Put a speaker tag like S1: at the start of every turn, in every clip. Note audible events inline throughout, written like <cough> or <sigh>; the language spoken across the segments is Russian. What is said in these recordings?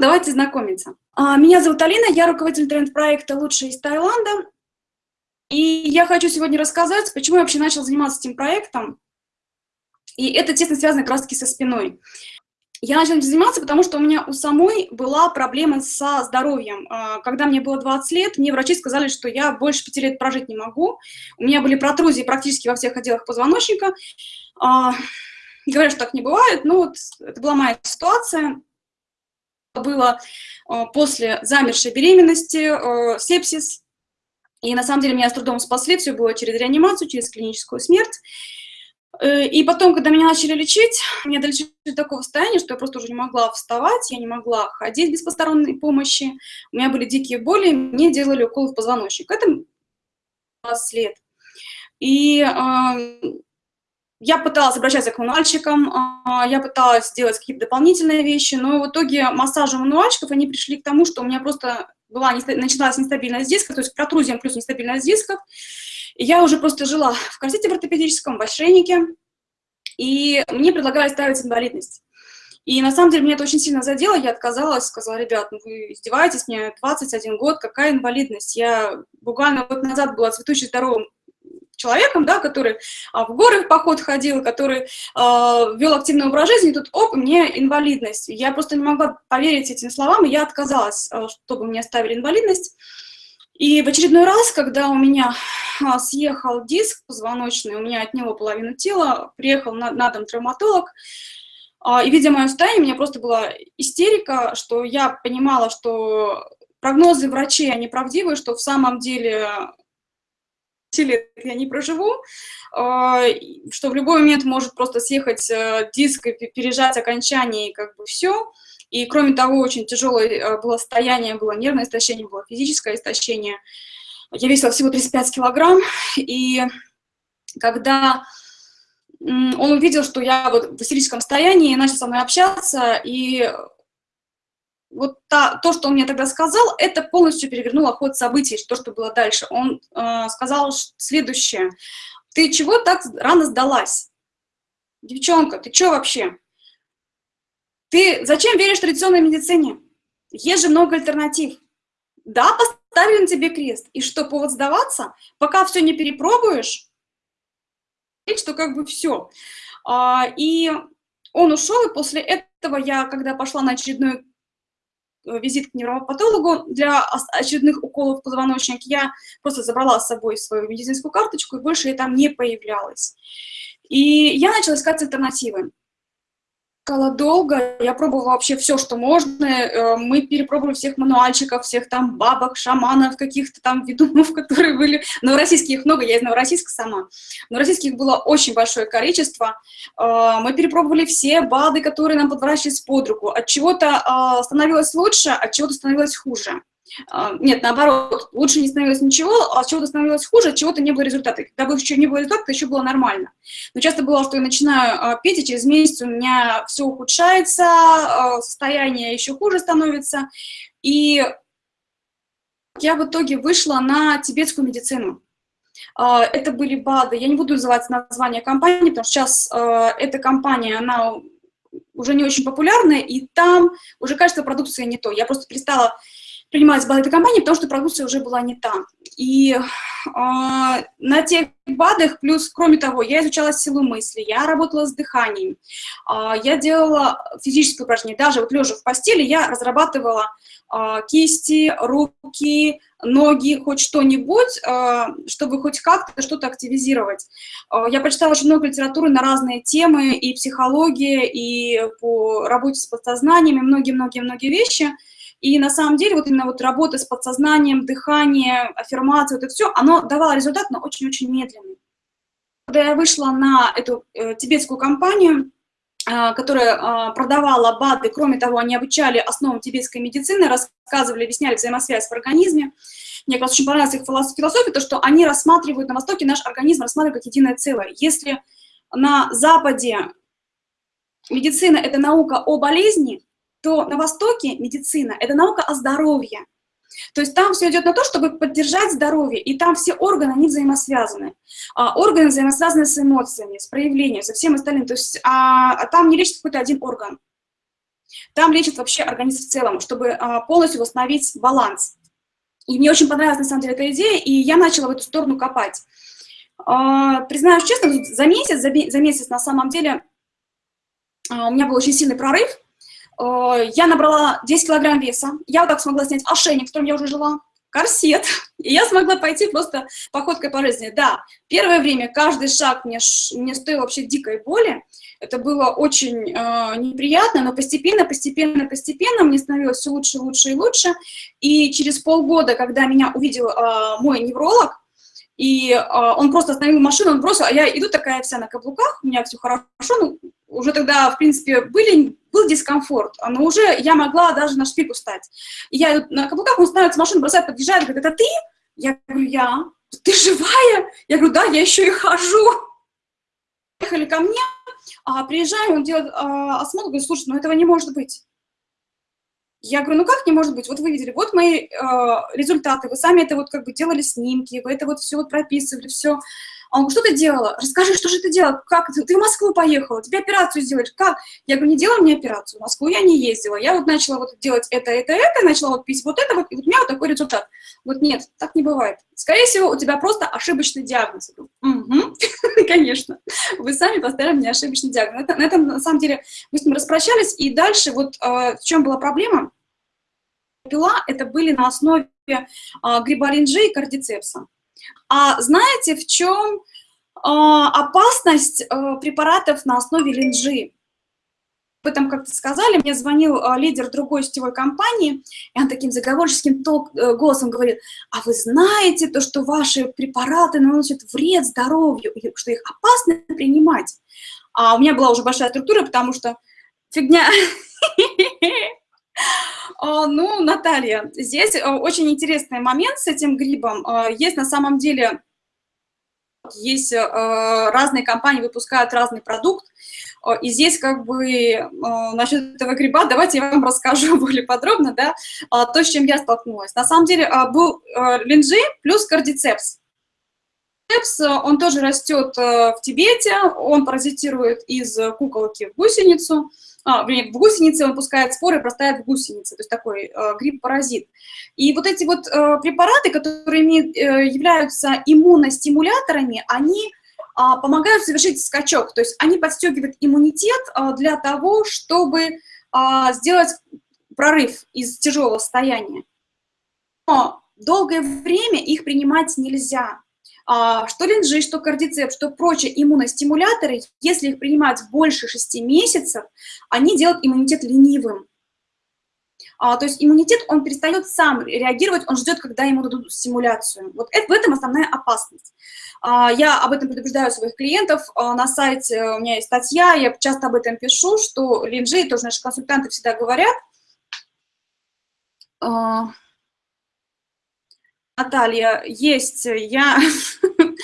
S1: Давайте знакомиться. А, меня зовут Алина, я руководитель тренд-проекта «Лучшие из Таиланда». И я хочу сегодня рассказать, почему я вообще начала заниматься этим проектом. И это тесно связано как раз-таки со спиной. Я начала этим заниматься, потому что у меня у самой была проблема со здоровьем. А, когда мне было 20 лет, мне врачи сказали, что я больше 5 лет прожить не могу. У меня были протрузии практически во всех отделах позвоночника. А, говорят, что так не бывает, но вот это была моя ситуация было э, после замершей беременности, э, сепсис. И на самом деле меня с трудом спасли, все было через реанимацию, через клиническую смерть. Э, и потом, когда меня начали лечить, меня долечили до такого состояния, что я просто уже не могла вставать, я не могла ходить без посторонней помощи. У меня были дикие боли, мне делали укол в позвоночник. Это 20 лет. И я пыталась обращаться к мануальщикам, а, я пыталась сделать какие-то дополнительные вещи, но в итоге массажи мануальщиков, они пришли к тому, что у меня просто была, начиналась нестабильность диска, то есть протрузиям плюс нестабильность дисков. Я уже просто жила в корсете в ортопедическом, в ошейнике, и мне предлагали ставить инвалидность. И на самом деле меня это очень сильно задело, я отказалась, сказала, ребят, ну вы издеваетесь, мне 21 год, какая инвалидность? Я буквально год назад была цветущей здоровым человеком, да, который а, в горы в поход ходил, который а, вел активный образ жизни, и тут, оп, мне инвалидность. Я просто не могла поверить этим словам, и я отказалась, а, чтобы мне ставили инвалидность. И в очередной раз, когда у меня а, съехал диск позвоночный, у меня отняло половину тела, приехал на, на дом травматолог, а, и, видя мое состояние, у меня просто была истерика, что я понимала, что прогнозы врачей, они правдивые, что в самом деле лет я не проживу, а, что в любой момент может просто съехать э, диск и пережать окончание, и как бы все. И кроме того, очень тяжелое э, было состояние, было нервное истощение, было физическое истощение. Я весила всего 35 килограмм, и когда он увидел, что я вот в истерическом состоянии, начал со мной общаться, и вот та, то, что он мне тогда сказал, это полностью перевернуло ход событий, то, что было дальше. Он э, сказал следующее. Ты чего так рано сдалась? Девчонка, ты что вообще? Ты зачем веришь традиционной медицине? Есть же много альтернатив. Да, поставили на тебе крест. И что, повод сдаваться? Пока все не перепробуешь, что как бы все. А, и он ушел, и после этого я, когда пошла на очередной Э, визит к невропатологу для очередных уколов позвоночника, я просто забрала с собой свою медицинскую карточку, и больше я там не появлялась. И я начала искать альтернативы искала долго, я пробовала вообще все, что можно, э, мы перепробовали всех мануальчиков, всех там бабок, шаманов, каких-то там ведунов, <laughs> которые были, новороссийских много, я из Новороссийска сама, новороссийских было очень большое количество, э, мы перепробовали все БАДы, которые нам подворачивались под руку, от чего-то э, становилось лучше, от чего-то становилось хуже. А, нет, наоборот, лучше не становилось ничего, а чего-то становилось хуже, от чего-то не было результата. Когда бы еще не было результата, еще было нормально. Но часто было, что я начинаю а, пить, и через месяц у меня все ухудшается, а, состояние еще хуже становится. И я в итоге вышла на тибетскую медицину. Это были БАДы. Я не буду называть название компании, потому что сейчас эта компания, она уже не очень популярная, и там уже качество продукции не то. Я просто перестала принимать БАДы этой компании, потому что продукция уже была не та. И э, на тех БАДах, плюс, кроме того, я изучала силу мысли, я работала с дыханием, э, я делала физические упражнения, даже вот лежа в постели я разрабатывала э, кисти, руки, ноги, хоть что-нибудь, э, чтобы хоть как-то что-то активизировать. Э, я прочитала очень много литературы на разные темы, и психология, и по работе с подсознанием, и многие-многие-многие вещи – и на самом деле вот именно вот работа с подсознанием, дыхание, аффирмация, вот это все, оно давало результат, но очень-очень медленный. Когда я вышла на эту э, тибетскую компанию, э, которая э, продавала БАДы, кроме того, они обучали основам тибетской медицины, рассказывали, объясняли взаимосвязь в организме. Мне как раз очень понравилась их философия, то, что они рассматривают на Востоке наш организм, рассматривают как единое целое. Если на Западе медицина – это наука о болезни, то на Востоке медицина – это наука о здоровье. То есть там все идет на то, чтобы поддержать здоровье, и там все органы, они взаимосвязаны. А, органы взаимосвязаны с эмоциями, с проявлением, со всем остальным. То есть а, а там не лечится какой-то один орган. Там лечат вообще организм в целом, чтобы а, полностью восстановить баланс. И мне очень понравилась, на самом деле, эта идея, и я начала в эту сторону копать. А, признаюсь честно, за месяц, за месяц на самом деле а, у меня был очень сильный прорыв. Я набрала 10 килограмм веса, я вот так смогла снять ошейник, в котором я уже жила, корсет, <laughs> и я смогла пойти просто походкой по жизни. Да, первое время каждый шаг мне, мне стоил вообще дикой боли, это было очень э, неприятно, но постепенно, постепенно, постепенно мне становилось все лучше, лучше и лучше. И через полгода, когда меня увидел э, мой невролог, и э, он просто остановил машину, он бросил, а я иду такая вся на каблуках, у меня все хорошо, ну, уже тогда, в принципе, были, был дискомфорт, но уже я могла даже на шпильку стать. И я на каблуках, он становится машину, бросает, подъезжает, говорит, это ты? Я говорю, я. Ты живая? Я говорю, да, я еще и хожу. Приехали ко мне, а, приезжаем, он делает а, осмотр, говорит, слушай, ну этого не может быть. Я говорю, ну как не может быть? Вот вы видели, вот мои э, результаты, вы сами это вот как бы делали снимки, вы это вот все вот прописывали, все. А он что ты делала? Расскажи, что же ты делала? Как ты? Ты в Москву поехала, тебе операцию сделали. Как? Я говорю, не делала мне операцию, в Москву я не ездила. Я вот начала вот делать это, это, это, начала вот пить вот это, вот, и вот у меня вот такой результат. Вот нет, так не бывает. Скорее всего, у тебя просто ошибочный диагноз. Я говорю, угу, <laughs> конечно. Вы сами поставили мне ошибочный диагноз. На этом, на самом деле, мы с ним распрощались, и дальше вот э, в чем была проблема? Пила это были на основе э, гриболинджи и кардицепса. А знаете, в чем а, опасность а, препаратов на основе линжи? Об этом как-то сказали, мне звонил а, лидер другой сетевой компании, и он таким заговорческим ток, э, голосом говорит, а вы знаете то, что ваши препараты наносят вред здоровью, что их опасно принимать? А у меня была уже большая структура, потому что фигня... <laughs> А, ну, Наталья, здесь э, очень интересный момент с этим грибом. А, есть на самом деле, есть э, разные компании выпускают разный продукт, а, и здесь как бы насчет этого гриба, давайте я вам <laughs> расскажу более подробно, да, то, с чем я столкнулась. На самом деле был э, линджи плюс кардицепс. Кардицепс, он тоже растет в Тибете, он паразитирует из куколки в гусеницу, а, в гусенице он пускает споры простает в гусенице, то есть такой э, гриб-паразит. И вот эти вот э, препараты, которые имеют, э, являются иммуностимуляторами, они э, помогают совершить скачок, то есть они подстегивают иммунитет э, для того, чтобы э, сделать прорыв из тяжелого состояния. Но долгое время их принимать нельзя. А, что линжи, что кардицеп, что прочие иммуностимуляторы, если их принимать больше 6 месяцев, они делают иммунитет ленивым. А, то есть иммунитет, он перестает сам реагировать, он ждет, когда ему дадут стимуляцию. Вот это, в этом основная опасность. А, я об этом предупреждаю своих клиентов. На сайте у меня есть статья, я часто об этом пишу, что линжи, тоже наши консультанты всегда говорят, Наталья, есть, я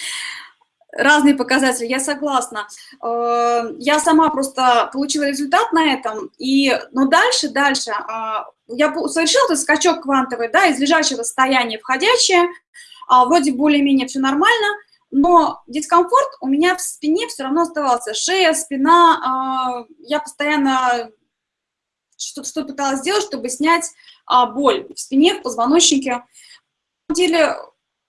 S1: <laughs> разные показатели, я согласна. Э, я сама просто получила результат на этом, и, но дальше, дальше, а, я совершила этот скачок квантовый, да, из лежачего состояния входящее, а, вроде более-менее все нормально, но дискомфорт у меня в спине все равно оставался. Шея, спина, а, я постоянно что-то что пыталась сделать, чтобы снять боль в спине, в позвоночнике деле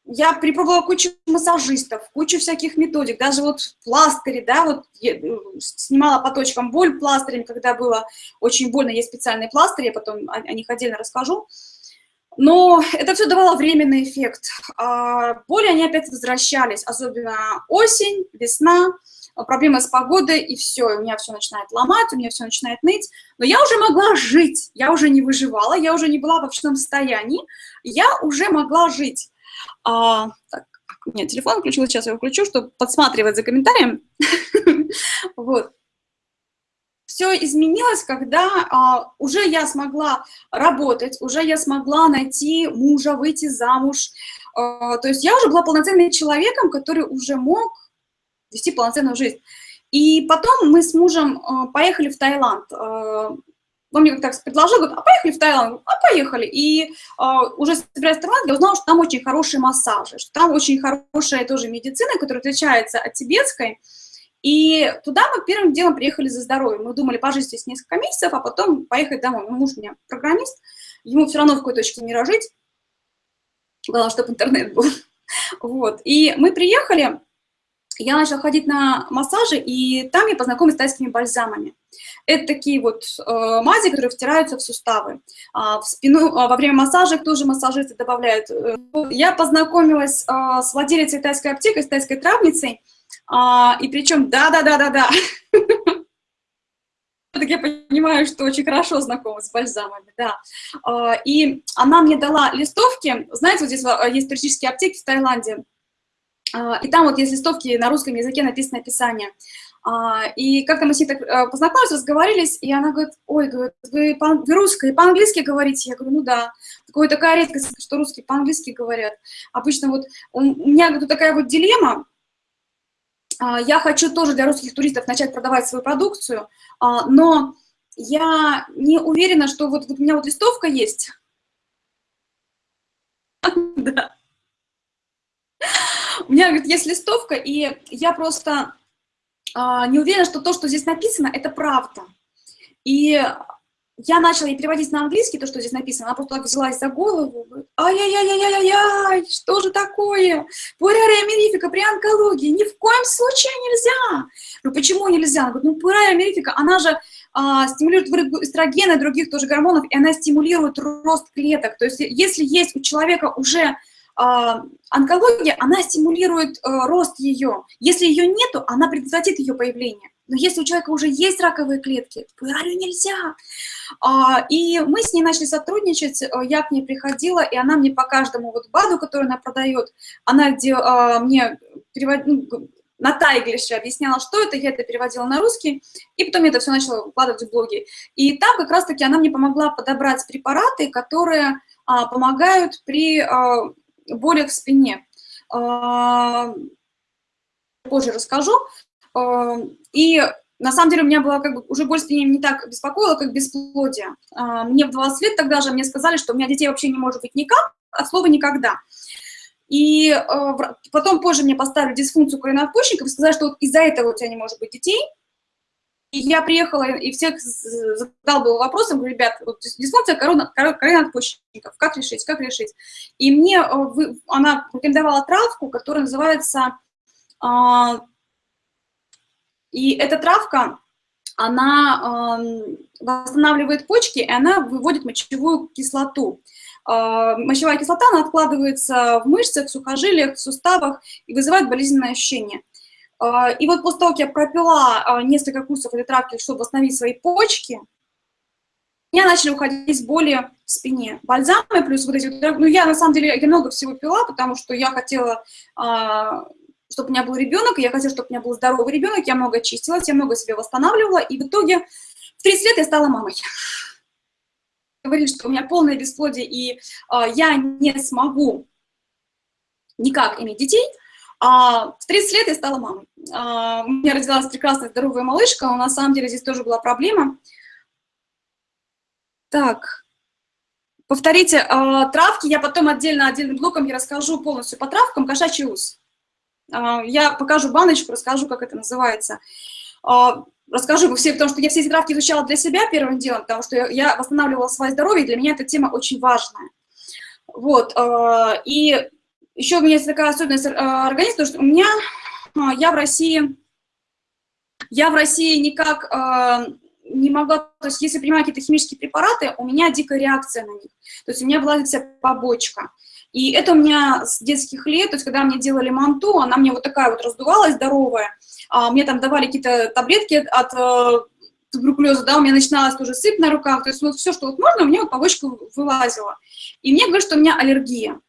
S1: я перепробовала кучу массажистов, кучу всяких методик, даже вот пластыри, да, вот э, снимала по точкам боль пластырями, когда было очень больно, есть специальные пластыри, я потом о, них отдельно расскажу. Но это все давало временный эффект. А боли, они опять возвращались, особенно осень, весна, проблемы с погодой, и все, у меня все начинает ломать, у меня все начинает ныть. Но я уже могла жить, я уже не выживала, я уже не была в общем состоянии, я уже могла жить. А, так, нет, телефон включил, сейчас я его включу, чтобы подсматривать за комментарием. <laughs> Вот. Все изменилось, когда а, уже я смогла работать, уже я смогла найти мужа, выйти замуж. А, то есть я уже была полноценным человеком, который уже мог вести полноценную жизнь. И потом мы с мужем э, поехали в Таиланд. Э, он мне как-то предложил, говорит, а поехали в Таиланд? А поехали. И э, уже собираясь в Таиланд, я узнала, что там очень хорошие массажи, что там очень хорошая тоже медицина, которая отличается от тибетской. И туда мы первым делом приехали за здоровьем. Мы думали пожить здесь несколько месяцев, а потом поехать домой. Мой муж у меня программист, ему все равно в какой точке мира жить. Главное, чтобы интернет был. <laughs> Вот. И мы приехали, я начала ходить на массажи, и там я познакомилась с тайскими бальзамами. Это такие вот э, мази, которые втираются в суставы. А, в спину, а, во время массажа тоже массажисты добавляют. Э, я познакомилась э, с владелицей тайской аптеки, с тайской травницей, а, и причем, да-да-да-да-да, <laughs> так я понимаю, что очень хорошо знакома с бальзамами, да. А, и она мне дала листовки, знаете, вот здесь а, есть туристические аптеки в Таиланде, а, и там вот есть листовки на русском языке написано описание. И как-то мы с ней так познакомились, разговорились, и она говорит, ой, говорит, вы, по, вы русская, по-английски говорите? Я говорю, ну да. Такое такая редкость, что русские по-английски говорят. Обычно вот у меня говорит, такая вот дилемма, я хочу тоже для русских туристов начать продавать свою продукцию, а, но я не уверена, что вот, вот у меня вот листовка есть. <laughs> Да. У меня, говорит, есть листовка, и я просто а, не уверена, что то, что здесь написано, это правда. И я начала ей переводить на английский то, что здесь написано, она просто так взялась за голову, ай-яй-яй-яй-яй, что же такое? Пурария мерифика при онкологии ни в коем случае нельзя. Ну почему нельзя? Она говорит, ну пурария мерифика, она же а, стимулирует эстрогена и других тоже гормонов, и она стимулирует рост клеток. То есть если есть у человека уже а, онкология, она стимулирует а, рост ее. Если ее нету, она предотвратит ее появление. Но если у человека уже есть раковые клетки, пуэралью нельзя. А, и мы с ней начали сотрудничать, э, я к ней приходила, и она мне по каждому вот БАДу, который она продает, она а, мне ну, на тайглише объясняла, что это, я это переводила на русский, и потом я это все начала выкладывать в блоги. И там как раз-таки она мне помогла подобрать препараты, которые а, помогают при а, болях в спине. Позже расскажу. Эм, и на самом деле у меня была как бы уже боль спине не так беспокоила, как бесплодие. А, мне в 20 лет тогда же мне сказали, что у меня детей вообще не может быть никак, от слова никогда. И э, потом позже мне поставили дисфункцию коленопочечников и сказали, что вот из-за этого у тебя не может быть детей. И я приехала и всех задал был вопросом, говорю, ребят, вот дисфункция коленопочечников, как решить, как решить. И мне э, она рекомендовала травку, которая называется а, и эта травка, она э, восстанавливает почки, и она выводит мочевую кислоту. Э, мочевая кислота, она откладывается в мышцах, в сухожилиях, в суставах и вызывает болезненное ощущение. Э, и вот после того, как я пропила э, несколько курсов этой травки, чтобы восстановить свои почки, у меня начали уходить боли в спине. Бальзамы плюс вот эти... Ну, я, на самом деле, я много всего пила, потому что я хотела чтобы у меня был ребенок, я хотела, чтобы у меня был здоровый ребенок, я много чистилась, я много себя восстанавливала, и в итоге в 30 лет я стала мамой. Говорили, что у меня полное бесплодие, и э, я не смогу никак иметь детей, а в 30 лет я стала мамой. А, у меня родилась прекрасная здоровая малышка, но на самом деле здесь тоже была проблема. Так, повторите, а, травки, я потом отдельно, отдельным блоком я расскажу полностью по травкам, кошачий ус. А, я покажу баночку, расскажу, как это называется. А, расскажу все, потому что я все эти травки изучала для себя первым делом, потому что я восстанавливала свое здоровье, и для меня эта тема очень важная. Вот, а, и еще у меня есть такая особенность организма, что у меня, я в России, я в России никак не могла, то есть если принимаю какие-то химические препараты, у меня дикая реакция на них, то есть у меня вылазит вся побочка. И это у меня с детских лет, то есть когда мне делали манту, она мне вот такая вот раздувалась, здоровая, а мне там давали какие-то таблетки от э, туберкулеза, да, у меня начиналась тоже сыпь на руках, то есть вот все, что вот можно, у меня вот побочка вылазила. И мне говорят, что у меня аллергия.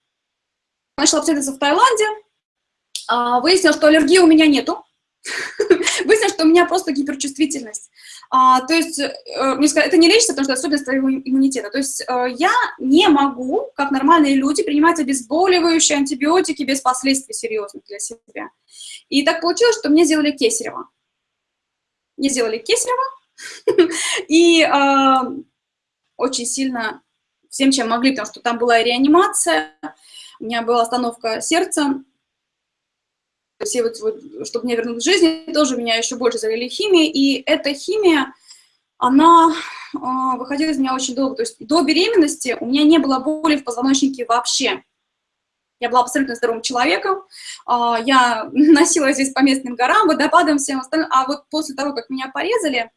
S1: Начала обследоваться в Таиланде, а, выяснилось, что аллергии у меня нету, <laughs> выяснилось, что у меня просто гиперчувствительность. А, то есть, э, мне сказали, это не лечится, потому что особенность твоего иммунитета. То есть э, я не могу, как нормальные люди, принимать обезболивающие антибиотики без последствий серьезных для себя. И так получилось, что мне сделали кесарево. Мне сделали кесарево, <laughs> и э, очень сильно всем, чем могли, потому что там была реанимация, у меня была остановка сердца, все вот, вот, чтобы меня вернуть к жизни, тоже меня еще больше завели химией, и эта химия, она э, выходила из меня очень долго, то есть до беременности у меня не было боли в позвоночнике вообще. Я была абсолютно здоровым человеком, э, я <laughs> носила здесь по местным горам, водопадам, всем остальным, а вот после того, как меня порезали,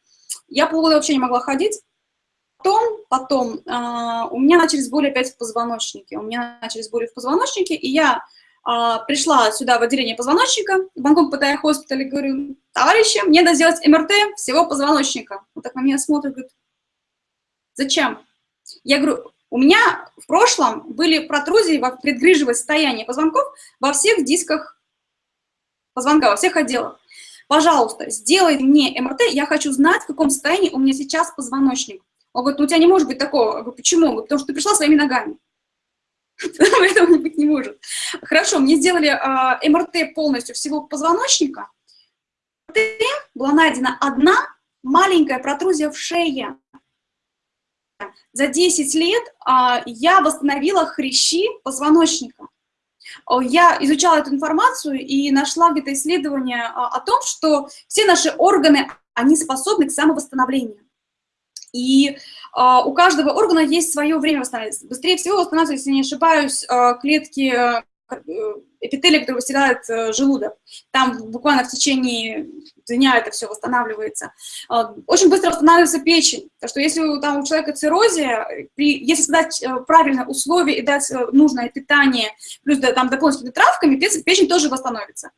S1: я полгода вообще не могла ходить, Потом, потом э, у меня начались боли опять в позвоночнике. У меня начались боли в позвоночнике, и я а, пришла сюда в отделение позвоночника, в Бангкок Паттайя Хоспитале, говорю, товарищи, мне надо сделать МРТ всего позвоночника. Он так на меня смотрит, говорит, зачем? Я говорю, у меня в прошлом были протрузии в предгрыжевое состояние позвонков во всех дисках позвонка, во всех отделах. Пожалуйста, сделай мне МРТ, я хочу знать, в каком состоянии у меня сейчас позвоночник. Он говорит, ну у тебя не может быть такого. Я говорю, почему? Потому что ты пришла своими ногами. <laughs> Этого быть не может. Хорошо, мне сделали э, МРТ полностью всего позвоночника. МРТ была найдена одна маленькая протрузия в шее. За 10 лет э, я восстановила хрящи позвоночника. Я изучала эту информацию и нашла где-то исследование о том, что все наши органы, они способны к самовосстановлению. И Uh, у каждого органа есть свое время восстанавливаться. Быстрее всего восстанавливаются, если не ошибаюсь, uh, клетки uh, эпителия, которые выселяют желудок. Там буквально в течение дня это все восстанавливается. Очень быстро восстанавливается печень. Так что если там у человека циррозия, при, если создать правильные условия и дать нужное питание, плюс да, там дополнительными травками, печень тоже восстановится.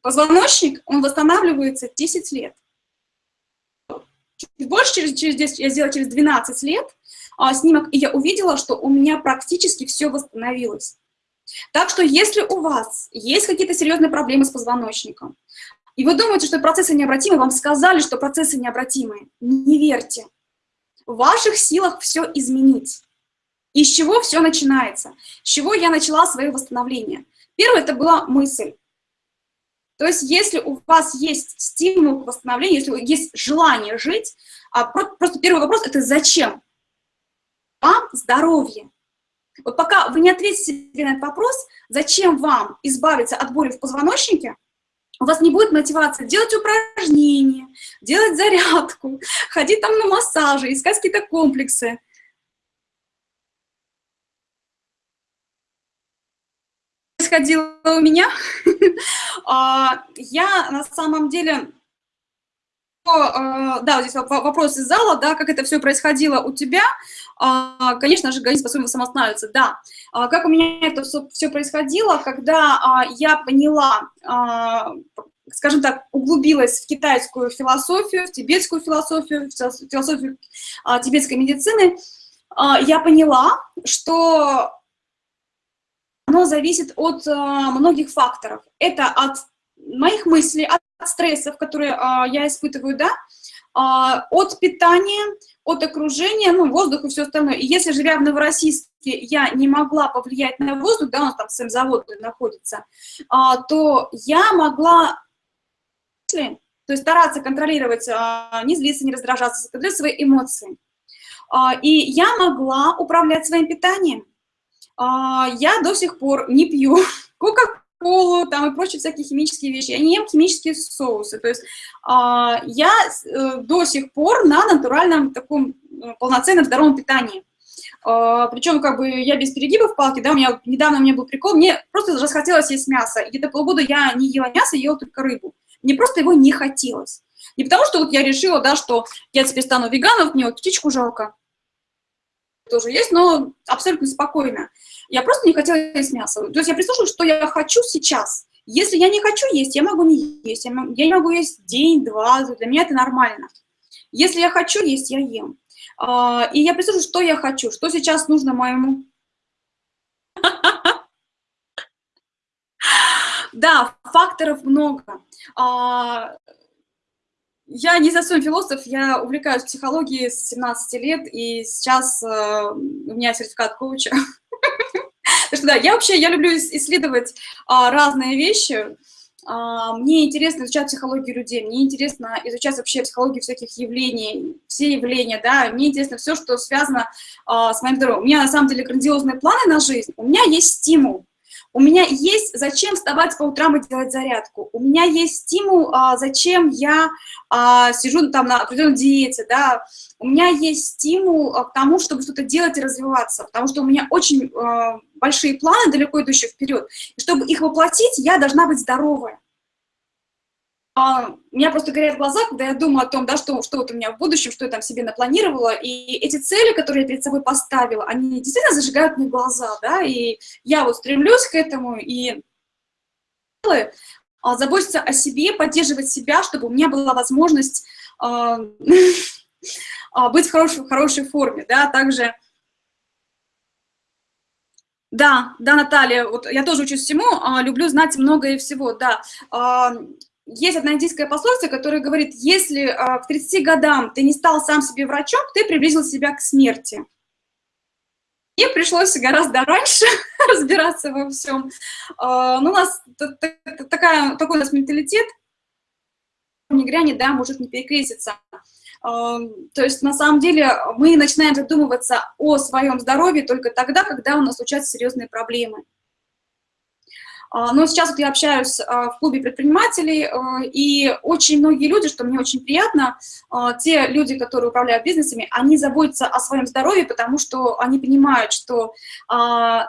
S1: Позвоночник, он восстанавливается 10 лет чуть больше, через, через 10, я сделала через 12 лет а, снимок, и я увидела, что у меня практически все восстановилось. Так что если у вас есть какие-то серьезные проблемы с позвоночником, и вы думаете, что процессы необратимы, вам сказали, что процессы необратимые, не верьте. В ваших силах все изменить. И с чего все начинается? С чего я начала свое восстановление? Первое, это была мысль. То есть если у вас есть стимул к восстановлению, если есть желание жить, а просто первый вопрос – это зачем? Вам здоровье. Вот пока вы не ответите себе на этот вопрос, зачем вам избавиться от боли в позвоночнике, у вас не будет мотивации делать упражнения, делать зарядку, <laughs> ходить там на массажи, искать какие-то комплексы. происходило у меня. <laughs> А, я на самом деле... А, да, здесь вопрос из зала, да, как это все происходило у тебя. А, конечно же, организм способен самоостанавливаться, да. Как у меня это все происходило, когда я поняла, скажем так, углубилась в китайскую философию, в тибетскую философию, в философию тибетской медицины, я поняла, что оно зависит от многих факторов. Это от моих мыслей, от, стрессов, которые э, я испытываю, да, э, от питания, от окружения, ну, воздух и все остальное. И если, живя в Новороссийске, я не могла повлиять на воздух, да, у нас там сам завод находится, э, то я могла то есть стараться контролировать, э, не злиться, не раздражаться, контролировать свои эмоции. Э, и я могла управлять своим питанием. А, я до сих пор не пью <laughs> кока-колу там и прочие всякие химические вещи. Я не ем химические соусы. То есть а, я э, до сих пор на натуральном таком э, полноценном здоровом питании. А, Причем как бы я без перегибов палки, да, у меня недавно у меня был прикол, мне просто расхотелось есть мясо. Где-то полгода я не ела мясо, ела только рыбу. Мне просто его не хотелось. Не потому что вот я решила, да, что я теперь стану веганом, мне вот птичку жалко, тоже есть, но абсолютно спокойно. Я просто не хотела есть мясо. То есть я прислушалась, что я хочу сейчас. Если я не хочу есть, я могу не есть. Я, могу, я не могу есть день-два, для меня это нормально. Если я хочу есть, я ем. А, и я прислушалась, что я хочу, что сейчас нужно моему... <laughs> Да, факторов много. Я не совсем философ, я увлекаюсь психологией с 17 лет, и сейчас э, у меня сертификат коуча. <laughs> Так что да, я вообще, я люблю исследовать а, разные вещи. А, мне интересно изучать психологию людей, мне интересно изучать вообще психологию всяких явлений, все явления, да, мне интересно все, что связано а, с моим здоровьем. У меня на самом деле грандиозные планы на жизнь, у меня есть стимул. У меня есть зачем вставать по утрам и делать зарядку. У меня есть стимул, а, зачем я а, сижу там на определенной диете, да. У меня есть стимул а, к тому, чтобы что-то делать и развиваться, потому что у меня очень а, большие планы, далеко идущие вперед. И чтобы их воплотить, я должна быть здоровая. А, у меня просто горят глаза, когда я думаю о том, да, что, что вот у меня в будущем, что я там себе напланировала, и эти цели, которые я перед собой поставила, они действительно зажигают мне глаза, да, и я вот стремлюсь к этому, и а, заботиться о себе, поддерживать себя, чтобы у меня была возможность а, <laughs> быть в хорошей, в хорошей форме, да, также... Да, да, Наталья, вот я тоже учусь всему, люблю знать много и всего, да есть одна индийская пословица, которая говорит, если а, к 30 годам ты не стал сам себе врачом, ты приблизил себя к смерти. Мне пришлось гораздо раньше <laughs> разбираться во всем. А, ну, у нас такая, такой у нас менталитет, не грянет, да, может не перекреститься. А, то есть, на самом деле, мы начинаем задумываться о своем здоровье только тогда, когда у нас случаются серьезные проблемы. А, но сейчас вот я общаюсь а, в клубе предпринимателей, а, и очень многие люди, что мне очень приятно, те люди, которые управляют бизнесами, они заботятся о своем здоровье, потому что они понимают, что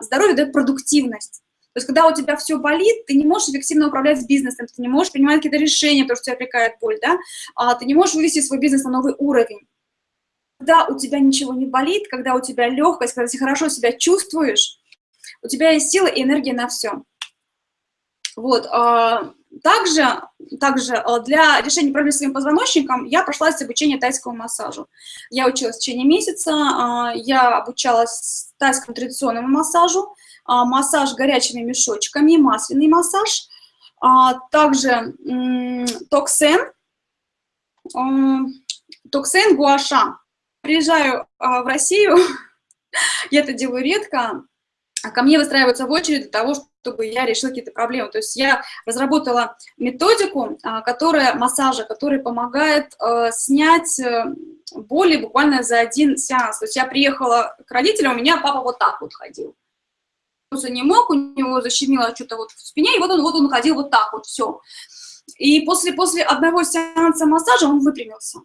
S1: здоровье дает продуктивность. То есть, когда у тебя все болит, ты не можешь эффективно управлять бизнесом, ты не можешь принимать какие-то решения, потому что тебя отвлекает боль, да? ты не можешь вывести свой бизнес на новый уровень. Когда у тебя ничего не болит, когда у тебя легкость, когда ты хорошо себя чувствуешь, у тебя есть сила и энергия на все. Вот. А, также, также а, для решения проблем с своим позвоночником я прошла обучение тайскому массажу. Я училась в течение месяца, а, я обучалась тайскому традиционному массажу, массаж горячими мешочками, масляный массаж, также токсен, токсен гуаша. Приезжаю в Россию, <laughs> я это делаю редко, ко мне выстраиваются в очередь для того, чтобы я решила какие-то проблемы. То есть я разработала методику, а, которая массажа, которая помогает э, снять э, боли буквально за один сеанс. То есть я приехала к родителям, у меня папа вот так вот ходил. Он не мог, у него защемило что-то вот в спине, и вот он, вот он ходил вот так вот, все. И после, после одного сеанса массажа он выпрямился.